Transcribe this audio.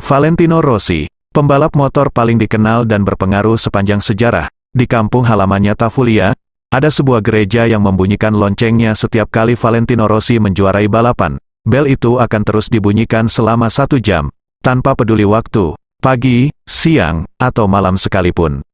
Valentino Rossi, pembalap motor paling dikenal dan berpengaruh sepanjang sejarah, di kampung halamannya Tafulia, ada sebuah gereja yang membunyikan loncengnya setiap kali Valentino Rossi menjuarai balapan. Bel itu akan terus dibunyikan selama satu jam, tanpa peduli waktu, pagi, siang, atau malam sekalipun.